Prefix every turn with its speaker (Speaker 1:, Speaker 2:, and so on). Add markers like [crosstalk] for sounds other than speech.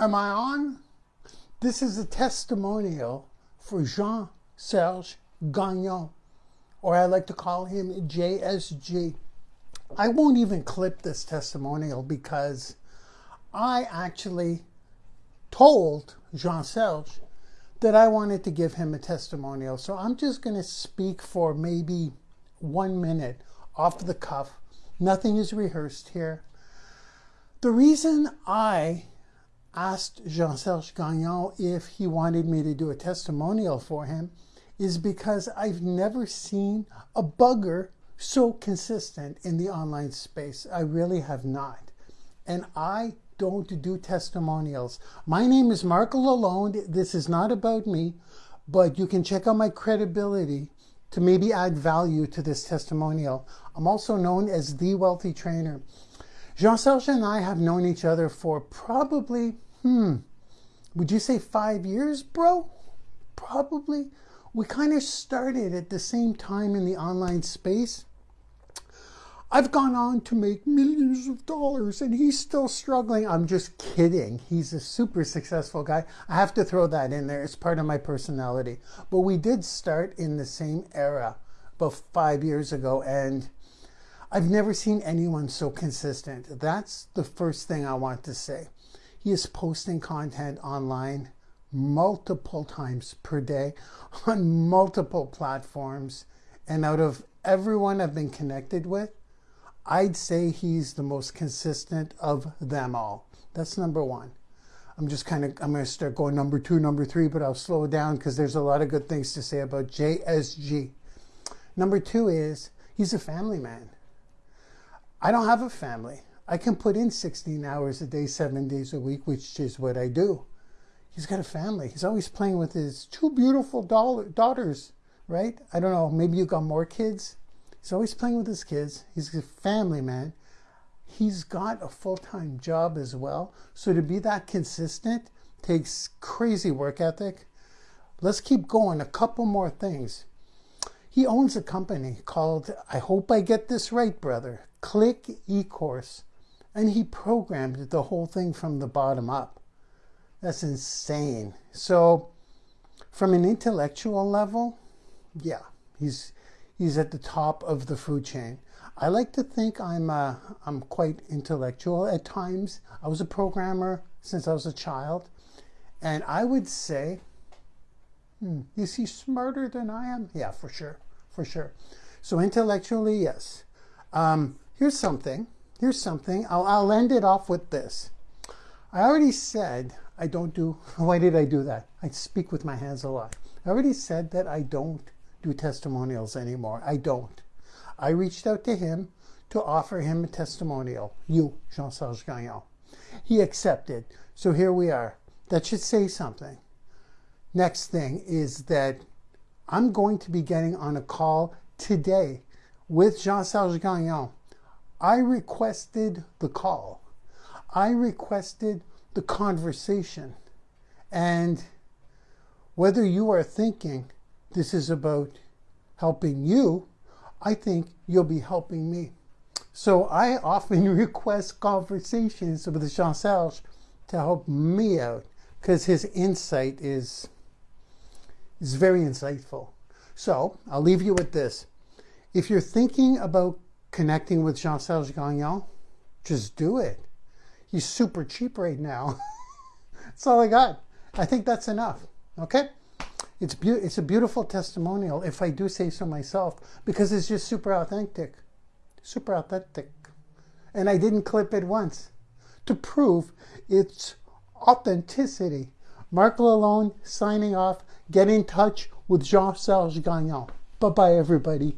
Speaker 1: Am I on? This is a testimonial for Jean Serge Gagnon, or I like to call him JSG. I won't even clip this testimonial because I actually told Jean Serge that I wanted to give him a testimonial. So I'm just going to speak for maybe one minute off the cuff. Nothing is rehearsed here. The reason I asked Jean Serge Gagnon if he wanted me to do a testimonial for him is because I've never seen a bugger so consistent in the online space. I really have not. And I don't do testimonials. My name is Marco Lalonde. This is not about me, but you can check out my credibility to maybe add value to this testimonial. I'm also known as the wealthy trainer. Jean Serge and I have known each other for probably, hmm, would you say five years, bro? Probably. We kind of started at the same time in the online space. I've gone on to make millions of dollars and he's still struggling. I'm just kidding. He's a super successful guy. I have to throw that in there. It's part of my personality. But we did start in the same era about five years ago and I've never seen anyone so consistent. That's the first thing I want to say. He is posting content online multiple times per day [laughs] on multiple platforms. And out of everyone I've been connected with, I'd say he's the most consistent of them all. That's number one. I'm just kind of, I'm going to start going number two, number three, but I'll slow down because there's a lot of good things to say about JSG. Number two is he's a family man. I don't have a family. I can put in 16 hours a day, seven days a week, which is what I do. He's got a family. He's always playing with his two beautiful daughters, right? I don't know. Maybe you got more kids. He's always playing with his kids. He's a family man. He's got a full time job as well. So to be that consistent takes crazy work ethic. Let's keep going. A couple more things. He owns a company called, I hope I get this right, brother, Click eCourse. And he programmed the whole thing from the bottom up. That's insane. So, from an intellectual level, yeah, he's he's at the top of the food chain. I like to think I'm uh, I'm quite intellectual at times. I was a programmer since I was a child, and I would say, hmm, is he smarter than I am? Yeah, for sure, for sure. So intellectually, yes. Um, here's something. Here's something. I'll, I'll end it off with this. I already said I don't do. [laughs] Why did I do that? I speak with my hands a lot. I already said that I don't do testimonials anymore. I don't. I reached out to him to offer him a testimonial. You, Jean Serge Gagnon. He accepted. So here we are. That should say something. Next thing is that I'm going to be getting on a call today with Jean Serge Gagnon. I requested the call. I requested the conversation. And whether you are thinking this is about helping you, I think you'll be helping me. So I often [laughs] request conversations with Jean Serge to help me out because his insight is, is very insightful. So I'll leave you with this. If you're thinking about connecting with Jean Serge Gagnon, just do it. He's super cheap right now. [laughs] that's all I got. I think that's enough. Okay? It's, be- it's a beautiful testimonial, if I do say so myself, because it's just super authentic. Super authentic. And I didn't clip it once to prove its authenticity. Mark Lalonde signing off. Get in touch with Jean Serge Gagnon. Bye bye, everybody.